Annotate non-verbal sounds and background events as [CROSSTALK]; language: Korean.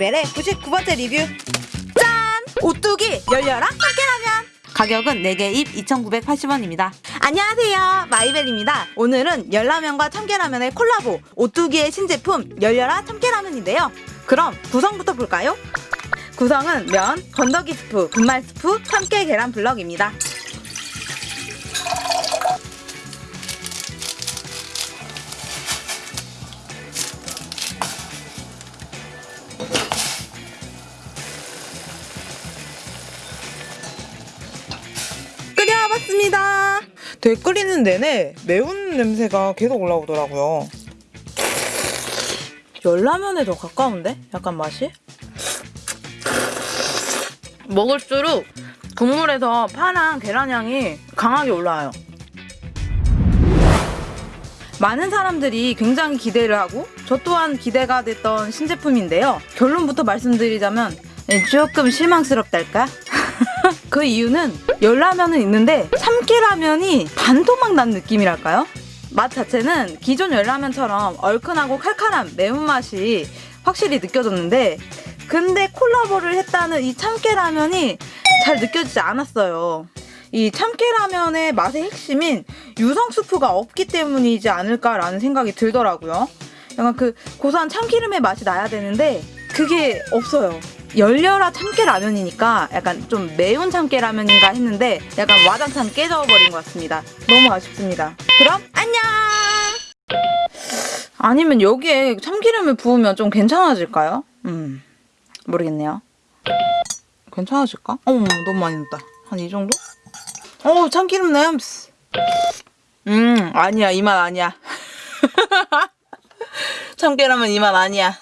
마이벨의 99번째 리뷰 짠! 오뚜기 열려라 참깨라면 가격은 4개 입 2,980원입니다. 안녕하세요 마이벨입니다 오늘은 열라면과 참깨라면의 콜라보 오뚜기의 신제품 열려라 참깨라면인데요 그럼 구성부터 볼까요? 구성은 면, 건더기 스프, 분말 스프, 참깨 계란 블럭입니다 끓여봤습니다 되게 끓이는 내내 매운 냄새가 계속 올라오더라고요. 열라면에 더 가까운데? 약간 맛이? 먹을수록 국물에서 파랑 계란 향이 강하게 올라와요. 많은 사람들이 굉장히 기대를 하고 저 또한 기대가 됐던 신제품인데요. 결론부터 말씀드리자면 조금 실망스럽달까? [LAUGHS] 그 이유는 열라면은 있는데 참깨라면이 반토막 난 느낌이랄까요? 맛 자체는 기존 열라면처럼 얼큰하고 칼칼한 매운맛이 확실히 느껴졌는데 근데 콜라보를 했다는 이 참깨라면이 잘 느껴지지 않았어요. 이 참깨라면의 맛의 핵심인 유성 스프가 없기 때문이지 않을까라는 생각이 들더라고요. 약간 그 고소한 참기름의 맛이 나야 되는데 그게 없어요. 열려라 참깨라면이니까 약간 좀 매운 참깨라면인가 했는데 약간 와장창 깨져버린 것 같습니다. 너무 아쉽습니다. 그럼 안녕! 아니면 여기에 참기름을 부으면 좀 괜찮아질까요? 음, 모르겠네요. 괜찮아질까? 어머, 너무 많이 넣었다. 한 이 정도? 어, 참기름 냄새. 음, 아니야. 이 맛 아니야. [LAUGHS] 참깨라면 이맛 아니야.